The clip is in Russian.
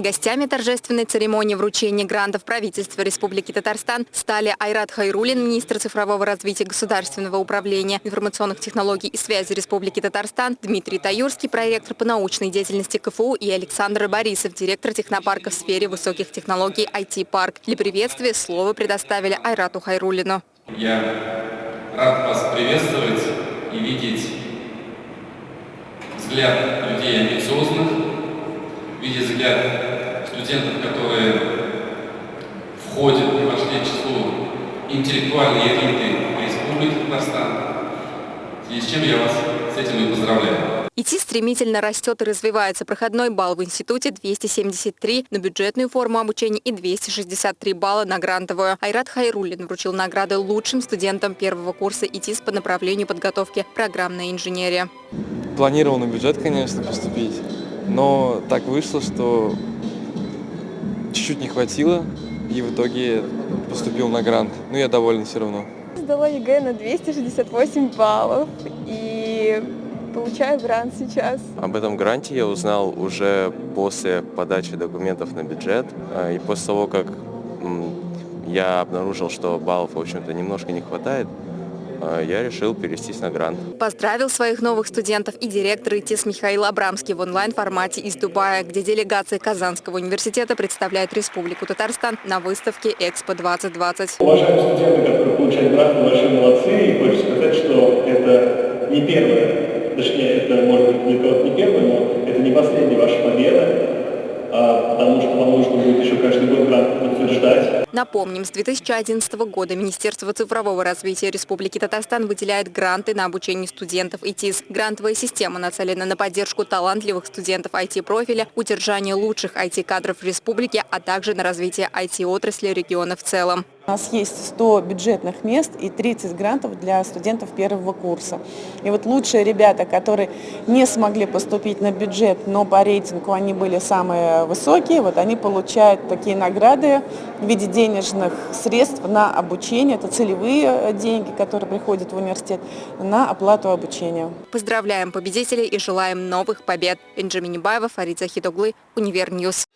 Гостями торжественной церемонии вручения грантов правительства Республики Татарстан стали Айрат Хайрулин, министр цифрового развития государственного управления информационных технологий и связи Республики Татарстан, Дмитрий Таюрский, проректор по научной деятельности КФУ и Александр Борисов, директор технопарка в сфере высоких технологий IT-парк. Для приветствия слово предоставили Айрату Хайрулину. Я рад вас приветствовать и видеть взгляд людей амбициозных, видеть взгляд студентов, которые входят и вошли в число интеллектуальной элиты Республики Татарстан. Связи с чем я вас с этим и поздравляю. ИТИ стремительно растет и развивается. Проходной балл в институте 273 на бюджетную форму обучения и 263 балла на грантовую. Айрат Хайруллин вручил награды лучшим студентам первого курса ИТИС по направлению подготовки программная инженерия. Планировал на бюджет, конечно, поступить, но так вышло, что чуть-чуть не хватило, и в итоге поступил на грант. Но я доволен все равно. Сдала ЕГЭ на 268 баллов и получаю грант сейчас. Об этом гранте я узнал уже после подачи документов на бюджет а, и после того, как я обнаружил, что баллов, в общем-то, немножко не хватает, я решил перевестись на грант. Поздравил своих новых студентов и директор ИТИС Михаил Абрамский в онлайн-формате из Дубая, где делегация Казанского университета представляет Республику Татарстан на выставке «Экспо-2020». Уважаемые студенты, которые получают гранты, большие молодцы. И хочу сказать, что это не первое, точнее, это может быть для кого-то не первое, но это не последняя ваша победа а, потому что вам нужно будет еще каждый год грант подтверждать. Напомним, с 2011 года Министерство цифрового развития Республики Татарстан выделяет гранты на обучение студентов ИТИС. Грантовая система нацелена на поддержку талантливых студентов IT-профиля, удержание лучших IT-кадров в республике, а также на развитие IT-отрасли региона в целом. У нас есть 100 бюджетных мест и 30 грантов для студентов первого курса. И вот лучшие ребята, которые не смогли поступить на бюджет, но по рейтингу они были самые высокие, вот они получают такие награды в виде денежных средств на обучение. Это целевые деньги, которые приходят в университет на оплату обучения. Поздравляем победителей и желаем новых побед. Бенджамин Небаева, Фарид Захидоглы, UniverNews.